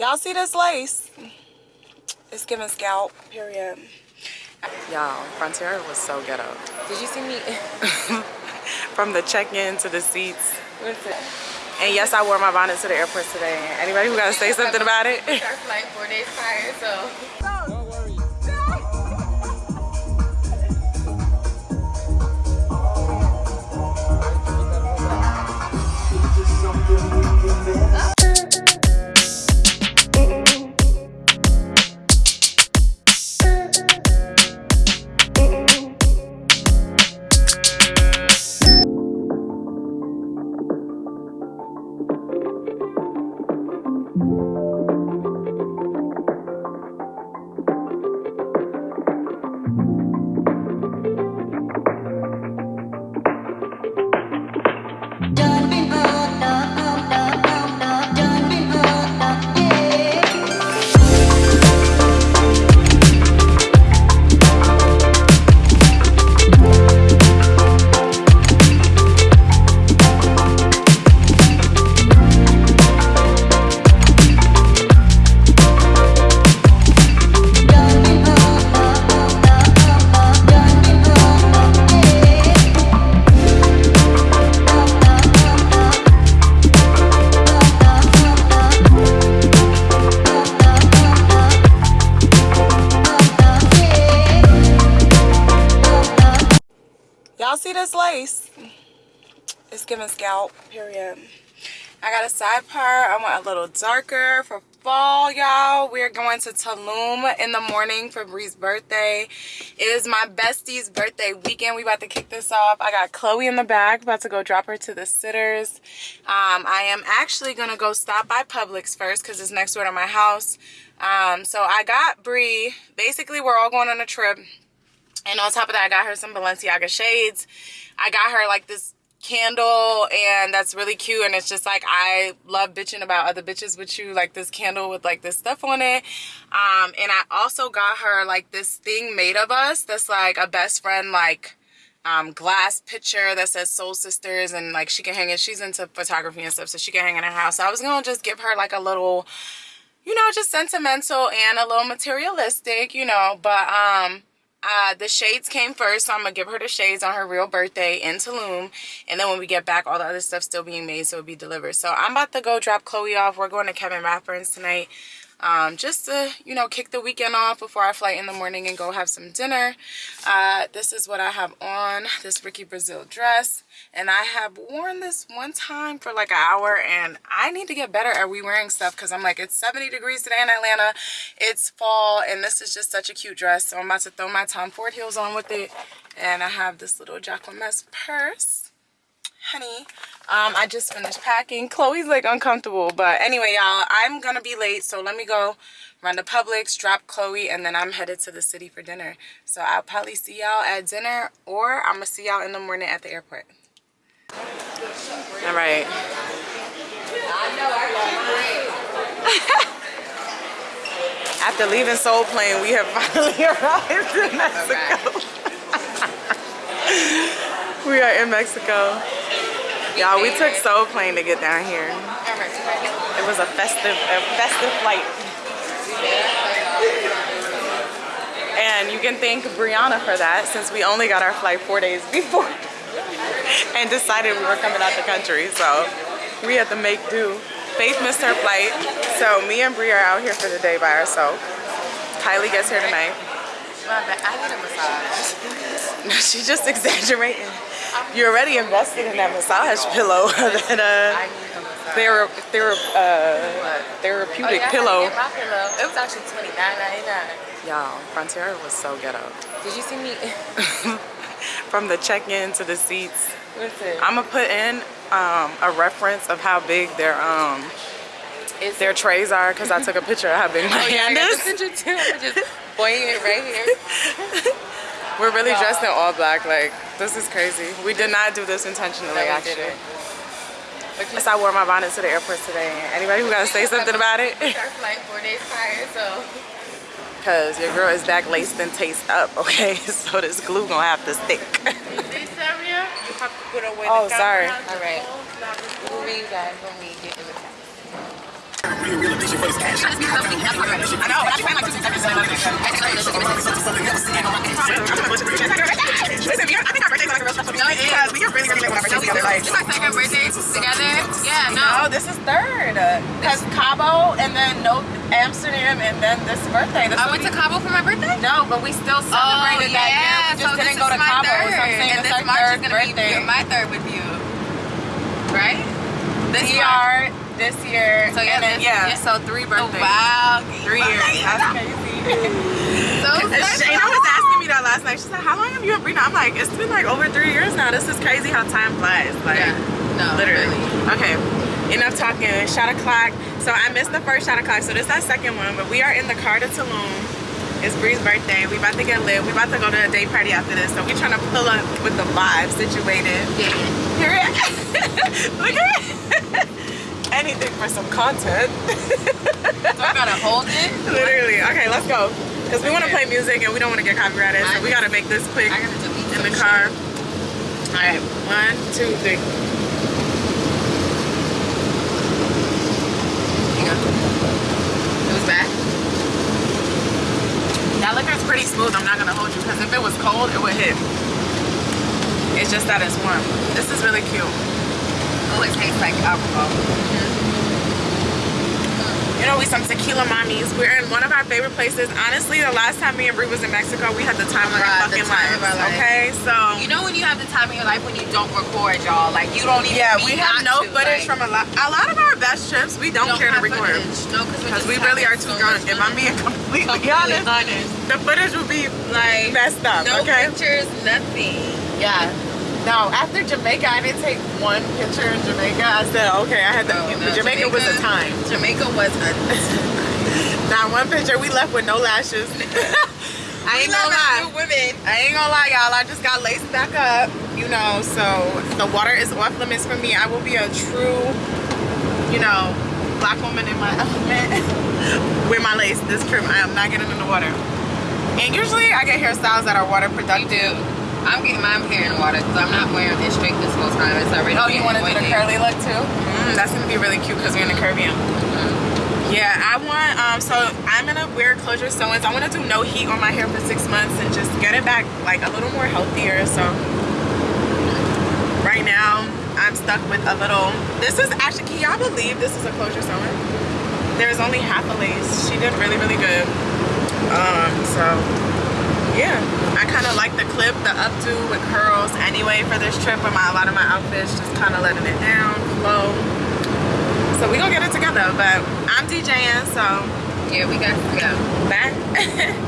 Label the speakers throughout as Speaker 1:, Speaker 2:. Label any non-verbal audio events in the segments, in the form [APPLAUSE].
Speaker 1: Y'all see this lace? It's giving scalp, period. Y'all, Frontier was so ghetto.
Speaker 2: Did you see me? [LAUGHS]
Speaker 1: From the check-in to the seats.
Speaker 2: What's?
Speaker 1: And yes, I wore my bonnet to the airport today. Anybody who gotta say something about it? [LAUGHS]
Speaker 2: Our flight four days prior, so.
Speaker 1: Got a side part. I want a little darker for fall, y'all. We're going to Tulum in the morning for Bree's birthday. It is my bestie's birthday weekend. We about to kick this off. I got Chloe in the back, about to go drop her to the sitters. Um, I am actually gonna go stop by Publix first because it's next door to my house. Um, so I got Bree. Basically, we're all going on a trip. And on top of that, I got her some Balenciaga shades. I got her like this candle and that's really cute and it's just like I love bitching about other bitches with you like this candle with like this stuff on it. Um and I also got her like this thing made of us that's like a best friend like um glass picture that says soul sisters and like she can hang it. She's into photography and stuff so she can hang in her house. So I was gonna just give her like a little you know just sentimental and a little materialistic you know but um uh, the shades came first, so I'm gonna give her the shades on her real birthday in Tulum, and then when we get back, all the other stuff still being made, so it'll be delivered. So I'm about to go drop Chloe off. We're going to Kevin Rathbun's tonight, um, just to you know kick the weekend off before our flight in the morning and go have some dinner. Uh, this is what I have on this Ricky Brazil dress, and I have worn this one time for like an hour, and I need to get better at re-wearing stuff because I'm like it's 70 degrees today in Atlanta. It's fall, and this is just such a cute dress. So I'm about to throw my Tom Ford heels on with it, and I have this little Jacqueline purse honey um i just finished packing. Chloe's like uncomfortable but anyway y'all i'm gonna be late so let me go run to publix drop chloe and then i'm headed to the city for dinner. So i'll probably see y'all at dinner or i'm gonna see y'all in the morning at the airport. All right. [LAUGHS] After leaving soul plane we have finally [LAUGHS] arrived in mexico. [LAUGHS] We are in mexico Y'all, we took Soul Plane to get down here. It was a festive, a festive flight. And you can thank Brianna for that since we only got our flight four days [LAUGHS] before and decided we were coming out the country. So we had to make do. Faith missed her flight. So me and Bri are out here for the day by ourselves. Kylie gets here tonight.
Speaker 2: I need a massage. [LAUGHS]
Speaker 1: She's just [LAUGHS] exaggerating. You're already invested in that massage pillow. [LAUGHS] that uh, thera thera uh, therapeutic
Speaker 2: Oh, yeah,
Speaker 1: pillow.
Speaker 2: had to get my pillow. It was actually twenty nine ninety nine.
Speaker 1: Y'all, Frontier was so ghetto.
Speaker 2: Did you see me? [LAUGHS]
Speaker 1: From the check-in to the seats.
Speaker 2: What's it?
Speaker 1: I'm gonna put in um, a reference of how big their um
Speaker 2: Is
Speaker 1: their trays are because I took a picture of how big [LAUGHS] my
Speaker 2: Oh yeah, I
Speaker 1: hand
Speaker 2: got the
Speaker 1: is.
Speaker 2: picture too. I'm just pointing it right here.
Speaker 1: We're really dressed in all black. Like this is crazy. We did not do this intentionally.
Speaker 2: No,
Speaker 1: actually.
Speaker 2: you
Speaker 1: Yes, I wore my bonnet to the airport today. Anybody who gotta say [LAUGHS] something about it?
Speaker 2: our [LAUGHS] flight four days prior, so
Speaker 1: Cause your girl is back laced and tased up, okay? [LAUGHS] So this glue gonna have to stick. Oh, sorry.
Speaker 2: all right. We'll be back when we get to the
Speaker 1: I know, but I paying like two seconds. Are, I think our birthdays like a real special
Speaker 2: No, it is.
Speaker 1: because we are really, really late with our together. Like,
Speaker 2: This is our second birthday together. Yeah, no.
Speaker 1: no, this is third. Because Cabo and then no Amsterdam and then this birthday. This
Speaker 2: I went to Cabo for my birthday.
Speaker 1: No, but we still celebrated oh, that year. We just
Speaker 2: Oh, so
Speaker 1: didn't go to Cabo.
Speaker 2: third.
Speaker 1: So I'm saying
Speaker 2: and
Speaker 1: this
Speaker 2: this
Speaker 1: our
Speaker 2: March
Speaker 1: third
Speaker 2: is gonna
Speaker 1: birthday.
Speaker 2: be my third with you, right? This
Speaker 1: we are this year.
Speaker 2: So yeah,
Speaker 1: then,
Speaker 2: this-
Speaker 1: yeah,
Speaker 2: yeah.
Speaker 1: so three
Speaker 2: Oh,
Speaker 1: birthdays.
Speaker 2: wow.
Speaker 1: Three years. That's crazy.
Speaker 2: So
Speaker 1: Shayna was asking me that last night. She said, "How long have you been Brina?" I'm like, "It's been like over three years now. This is crazy how time flies." Like,
Speaker 2: Yeah. No,
Speaker 1: literally.
Speaker 2: really.
Speaker 1: Okay, enough talking. Shot o'clock. So I missed the first shot o'clock. So this is our second one, but we are in the car to Tulum. It's Bree's birthday. We about to get lit. We about to go to a day party after this. So we trying to pull up with the vibe situated.
Speaker 2: Yeah.
Speaker 1: Period. [LAUGHS] Look at it. [LAUGHS] Anything for some content. [LAUGHS]
Speaker 2: So I gotta hold it.
Speaker 1: Literally. Okay, let's go. Because we want to play music and we don't want to get copyrighted. So we got to make this quick
Speaker 2: I gotta
Speaker 1: in the car. All right. One, two, three.
Speaker 2: It was bad.
Speaker 1: That liquor is pretty smooth. I'm not going to hold you because if it was cold, it would hit. It's just that it's warm. This is really cute.
Speaker 2: Oh, it tastes like alcohol.
Speaker 1: You know, we some tequila mommies. We're in one of our favorite places. Honestly, the last time me and Brie was in Mexico, we had the time of our fucking lives.
Speaker 2: life.
Speaker 1: Okay, so
Speaker 2: You know when you have the time of your life when you don't record, y'all. Like you don't even.
Speaker 1: yeah, we have no
Speaker 2: to,
Speaker 1: footage
Speaker 2: like,
Speaker 1: from a lot. A lot of our best trips, we don't,
Speaker 2: don't
Speaker 1: care to record
Speaker 2: footage. No,
Speaker 1: because we really are too drunk. If I'm being [LAUGHS] completely honest,
Speaker 2: honest.
Speaker 1: the footage would be
Speaker 2: Like
Speaker 1: messed up.
Speaker 2: no
Speaker 1: okay.
Speaker 2: pictures, nothing.
Speaker 1: Yeah. No, after Jamaica, I didn't take one picture in Jamaica. I said, okay, I had to.
Speaker 2: Oh, no,
Speaker 1: Jamaica, was a time.
Speaker 2: Jamaica was a. time. [LAUGHS]
Speaker 1: Not one picture. We left with no lashes. [LAUGHS] [LAUGHS] I ain't gonna lie.
Speaker 2: Women.
Speaker 1: I ain't gonna lie, y'all. I just got laced back up, you know. So the water is off limits for me. I will be a true, you know, black woman in my element with my lace this trip. I am not getting in the water. And usually I get hairstyles that are water productive.
Speaker 2: I'm getting my hair in the water because I'm not wearing it straight this whole time. It's already.
Speaker 1: Oh, you want to do the curly look too? Mm, that's gonna be really cute because we're in the Caribbean. Yeah, I want. Um, so I'm gonna wear closure sew-ins. I want to do no heat on my hair for six months and just get it back like a little more healthier. So right now I'm stuck with a little. This is actually. Can y'all believe this is a closure sew-in? There's only half a lace. She did really really good. Um, so yeah, kind of like the clip, the updo with curls anyway for this trip. With my a lot of my outfits, just kind of letting it down, flow. So we gonna get it together. But I'm DJing, so
Speaker 2: Yeah, we got to go.
Speaker 1: bye.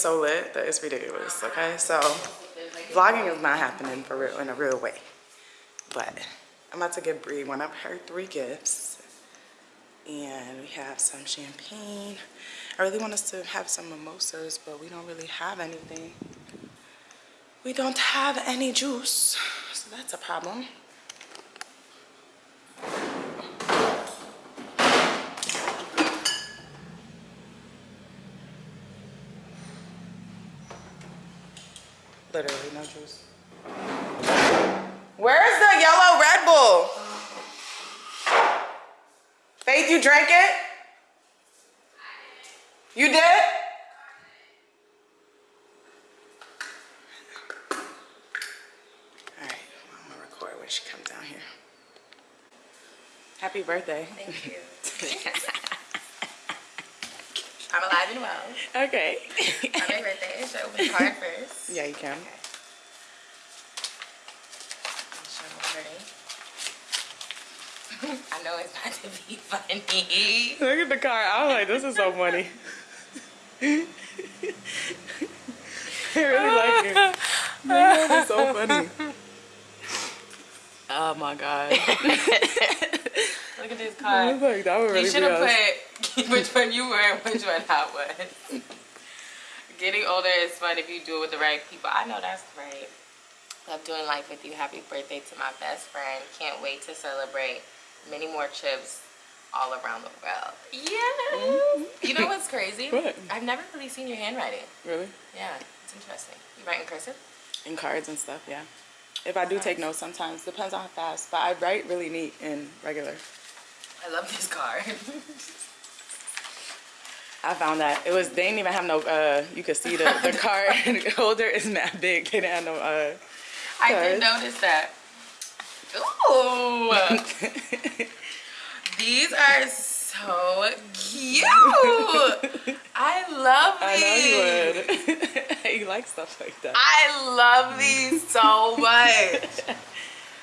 Speaker 1: So lit that it's ridiculous, okay? So vlogging is not happening for real in a real way. But I'm about to give Brie one of her three gifts. And we have some champagne. I really want us to have some mimosas, but we don't really have anything. We don't have any juice, so that's a problem. Literally no juice. Where's the yellow Red Bull? Faith, you drank it? You did? Alright, I'm gonna record when she comes down here. Happy birthday.
Speaker 2: Thank you. [LAUGHS] I'm alive and well.
Speaker 1: Okay. [LAUGHS]
Speaker 2: Happy birthday. Should I open the card first?
Speaker 1: yeah, you can.
Speaker 2: Show them ready. [LAUGHS] I know it's not to be funny.
Speaker 1: Look at the car. I was like, this is so funny. [LAUGHS] I really like it. That is so funny. Oh my god.
Speaker 2: Look at this
Speaker 1: I
Speaker 2: card.
Speaker 1: was like, that would really
Speaker 2: You should have
Speaker 1: us.
Speaker 2: put [LAUGHS] which one you were and which one I was. [LAUGHS] Getting older is fun if you do it with the right people. I know that's right. Love doing life with you. Happy birthday to my best friend. Can't wait to celebrate many more trips all around the world. Yeah. Mm-hmm. You know what's crazy? [LAUGHS]
Speaker 1: What?
Speaker 2: I've never really seen your handwriting.
Speaker 1: Really?
Speaker 2: Yeah, it's interesting. You write in cursive?
Speaker 1: In cards and stuff, yeah. If I do take notes sometimes, depends on how fast. But I write really neat in regular.
Speaker 2: I love this card.
Speaker 1: I found that it was they didn't even have no uh you could see the, the [LAUGHS] card [LAUGHS] holder is mad big. They didn't have no uh
Speaker 2: I did notice that. Ooh. [LAUGHS] These are so cute. I love
Speaker 1: I know you would. you like stuff like that.
Speaker 2: I love these so much.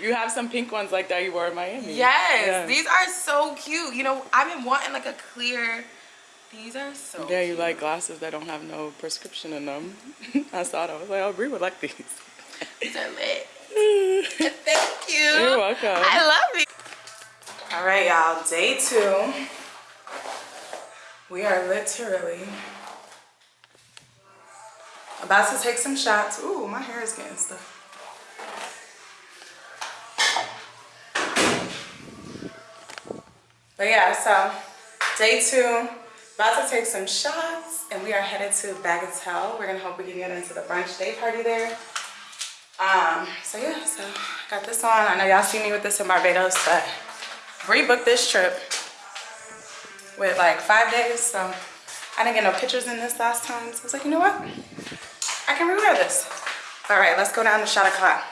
Speaker 1: You have some pink ones like that you wore in Miami.
Speaker 2: Yes,
Speaker 1: Yeah.
Speaker 2: these are so cute. You know, I've been wanting like a clear. These are so.
Speaker 1: Yeah, you like glasses that don't have no prescription in them. [LAUGHS] I saw that. I was like, oh, Brie would like these.
Speaker 2: These are lit. [LAUGHS] Thank you.
Speaker 1: You're welcome.
Speaker 2: I love these.
Speaker 1: All right, y'all. Day two. We are literally about to take some shots. Ooh, my hair is getting stuff. But yeah, so day two, about to take some shots, and we are headed to Bagatelle. We're gonna hope we can get into the brunch day party there. Um, so yeah, so I got this on. I know y'all see me with this in Barbados, but rebooked this trip with like five days, so I didn't get no pictures in this last time. So I was like, you know what? I can rewear this. All right, let's go down to shot o'clock.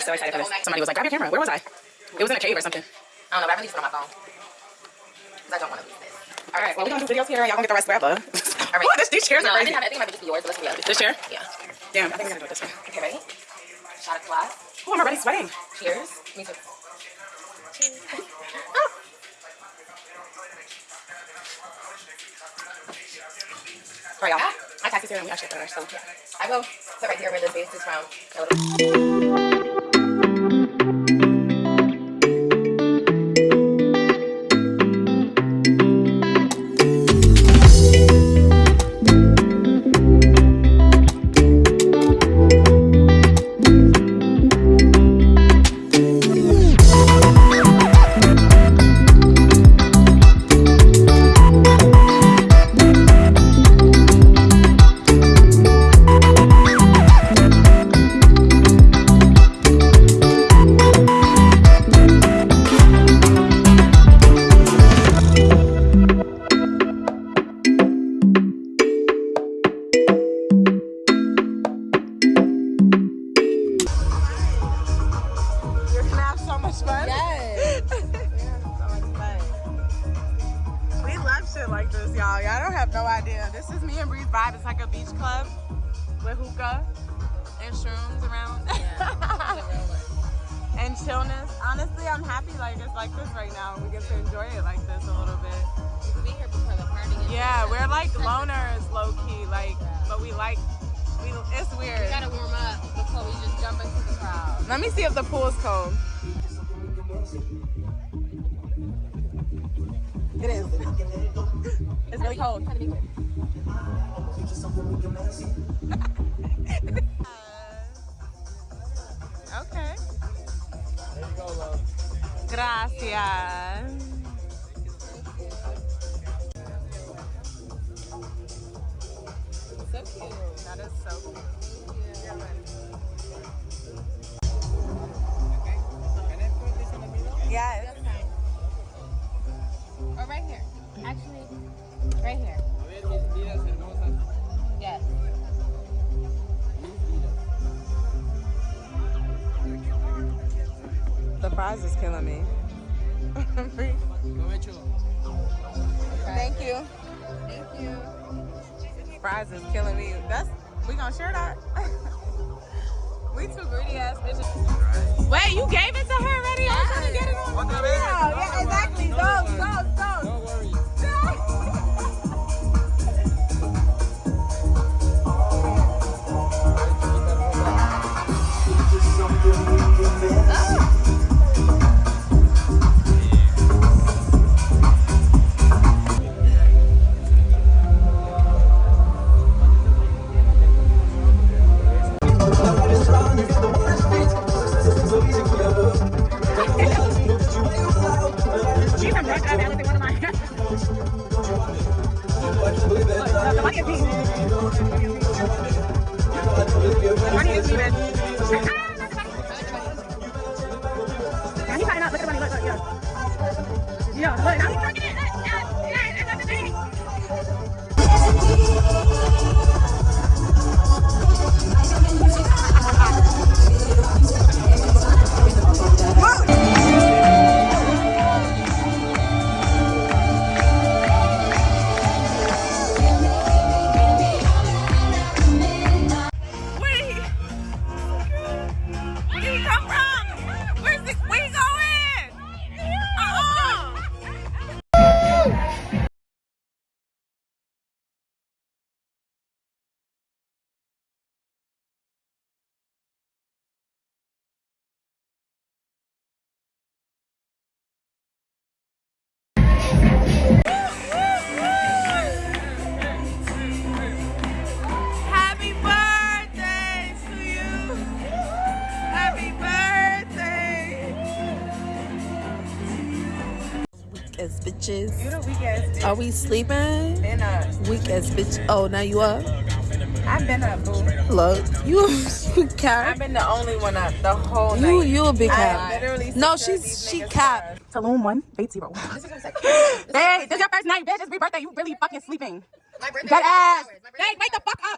Speaker 1: So excited for this. Somebody was like, grab your camera. Where was I? It was in a cave or something.
Speaker 2: I don't know, but I released it on my phone. Because I don't want to lose this.
Speaker 1: All right, well, we're gonna do videos here. And y'all gonna get the rest wherever. [LAUGHS]
Speaker 2: All right.
Speaker 1: Oh, this, these chairs
Speaker 2: No,
Speaker 1: are
Speaker 2: I
Speaker 1: crazy.
Speaker 2: it. I think it might just be yours, but let's be honest.
Speaker 1: This chair?
Speaker 2: Yeah.
Speaker 1: Damn, I think we're gonna do it this way.
Speaker 2: Okay, ready? Shot of glass.
Speaker 1: Oh, I'm already sweating.
Speaker 2: Cheers. Me too.
Speaker 1: All right, y'all. My taxi's here and we actually finished, so
Speaker 2: I will sit right here where the base is from.
Speaker 1: With hookah and shrooms around. [LAUGHS] and chillness. Honestly, I'm happy like it's like this right now. We get to enjoy it like this a little bit.
Speaker 2: We could be here before the party. gets
Speaker 1: Yeah,
Speaker 2: here.
Speaker 1: we're like loners, low key. Like, but we like. We, it's weird.
Speaker 2: We
Speaker 1: weird.
Speaker 2: gotta warm up before we just jump into the crowd.
Speaker 1: Let me see if the pool's cold. It is. [LAUGHS] It's really cold. [LAUGHS] okay.
Speaker 3: There you go, love.
Speaker 1: Gracias.
Speaker 2: So cute.
Speaker 1: That is so cool.
Speaker 3: Can I put this in the middle?
Speaker 1: Yes.
Speaker 2: Or right here. Actually, right here. Yes.
Speaker 1: The fries is killing me. Thank you.
Speaker 2: Thank you.
Speaker 1: Fries is killing me. That's we gonna share that. [LAUGHS] we too greedy ass bitches. Wait, you gave it to her already? I'm trying to get it on. Yeah, exactly. Go, go,
Speaker 4: bitches.
Speaker 1: You the weekend
Speaker 4: Are we sleeping?
Speaker 1: been up.
Speaker 4: Weak as bitch. Oh, now you up?
Speaker 1: I've been up, boo.
Speaker 4: Look, you, you
Speaker 1: I've been the only one up the whole
Speaker 4: You,
Speaker 1: night.
Speaker 4: you a big
Speaker 1: I
Speaker 4: cat.
Speaker 1: literally
Speaker 4: No, she's she
Speaker 1: niggas'
Speaker 4: cat.
Speaker 1: cars. Tulum one, Faith zero. Hey, [LAUGHS] this is your first night, bitch. It's your birthday. You really fucking sleeping.
Speaker 2: My birthday
Speaker 1: That
Speaker 2: is
Speaker 1: ass.
Speaker 2: hours. My birthday
Speaker 1: Hey, wake the fuck up.